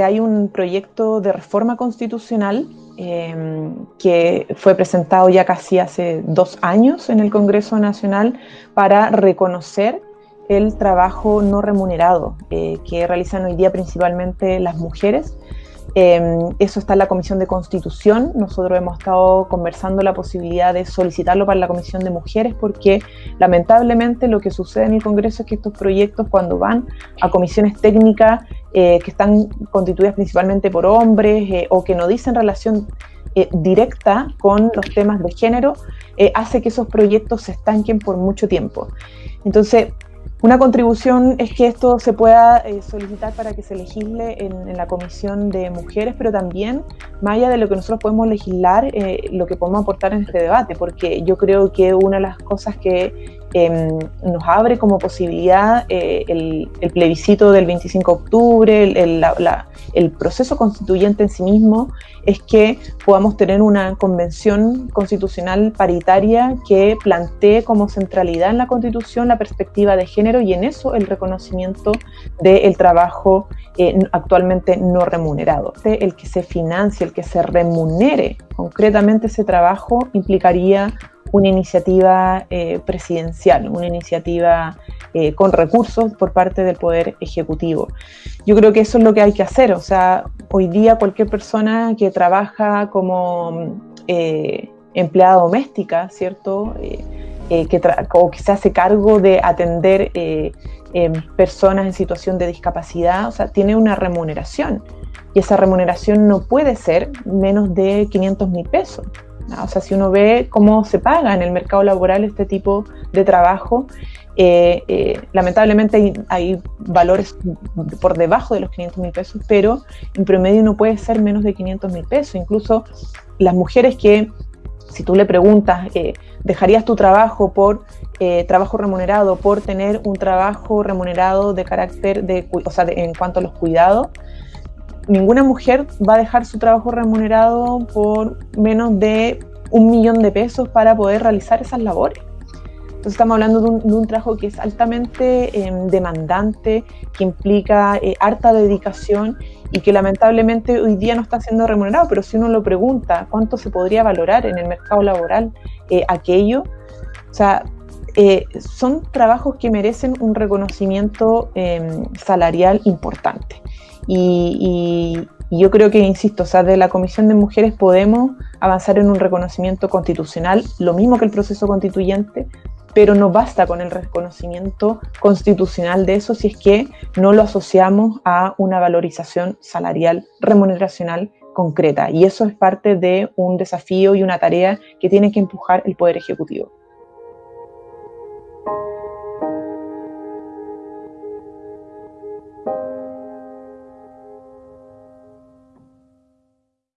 hay un proyecto de reforma constitucional em, que fue presentado ya casi hace dos años en el Congreso Nacional para reconocer el trabajo no remunerado eh, que realizan hoy día principalmente las mujeres Em, eso está en la Comisión de Constitución. Nosotros hemos estado conversando la posibilidad de solicitarlo para la Comisión de Mujeres porque lamentablemente lo que sucede en el Congreso es que estos proyectos cuando van a comisiones técnicas eh, que están constituidas principalmente por hombres eh, o que no dicen relación eh, directa con los temas de género, hace que esos proyectos se estanquen por mucho tiempo. Entonces, una contribución es que esto se pueda solicitar para que se legisle en, la Comisión de Mujeres, pero también, más allá de lo que nosotros podemos legislar, lo que podemos aportar en este debate, porque yo creo que una de las cosas que Em, nos abre como posibilidad eh, el, plebiscito del 25 de octubre, el, proceso constituyente en sí mismo, es que podamos tener una convención constitucional paritaria que plantee como centralidad en la constitución la perspectiva de género y en eso el reconocimiento del trabajo eh, actualmente no remunerado. El que se financie, el que se remunere concretamente ese trabajo implicaría una iniciativa eh, presidencial, una iniciativa eh, con recursos por parte del Poder Ejecutivo. Yo creo que eso es lo que hay que hacer, o sea, hoy día cualquier persona que trabaja como eh, empleada doméstica, ¿cierto? que o que se hace cargo de atender personas en situación de discapacidad, o sea, tiene una remuneración y esa remuneración no puede ser menos de 500 mil pesos. O sea, si uno ve cómo se paga en el mercado laboral este tipo de trabajo, eh, eh, lamentablemente hay, valores por debajo de los 500 mil pesos, pero en promedio no puede ser menos de 500 mil pesos. Incluso las mujeres que, si tú le preguntas, eh, ¿dejarías tu trabajo por trabajo remunerado, por tener un trabajo remunerado de carácter, de, o sea, en cuanto a los cuidados? Ninguna mujer va a dejar su trabajo remunerado por menos de un millón de pesos para poder realizar esas labores. Entonces estamos hablando de un, trabajo que es altamente em, demandante, que implica eh, harta dedicación y que lamentablemente hoy día no está siendo remunerado, pero si uno lo pregunta, ¿cuánto se podría valorar en el mercado laboral eh, aquello? O sea, eh, son trabajos que merecen un reconocimiento em, salarial importante. Y, yo creo que, insisto, o sea, de la Comisión de Mujeres podemos avanzar en un reconocimiento constitucional, lo mismo que el proceso constituyente, pero no basta con el reconocimiento constitucional de eso si es que no lo asociamos a una valorización salarial, remuneracional concreta. Y eso es parte de un desafío y una tarea que tiene que empujar el Poder Ejecutivo.